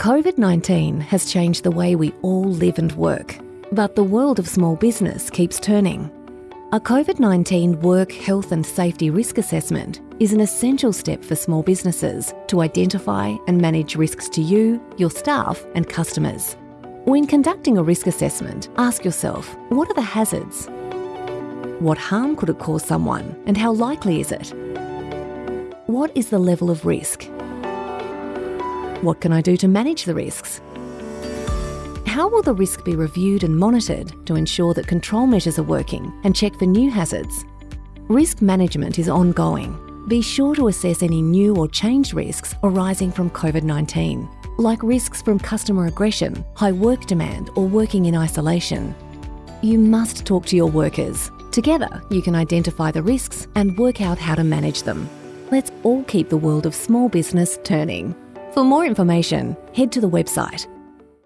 COVID 19 has changed the way we all live and work, but the world of small business keeps turning. A COVID 19 work, health, and safety risk assessment is an essential step for small businesses to identify and manage risks to you, your staff, and customers. When conducting a risk assessment, ask yourself what are the hazards? What harm could it cause someone, and how likely is it? What is the level of risk? What can I do to manage the risks? How will the risk be reviewed and monitored to ensure that control measures are working and check for new hazards? Risk management is ongoing. Be sure to assess any new or changed risks arising from COVID 19, like risks from customer aggression, high work demand, or working in isolation. You must talk to your workers. Together, you can identify the risks and work out how to manage them. Let's all keep the world of small business turning. For more information, head to the website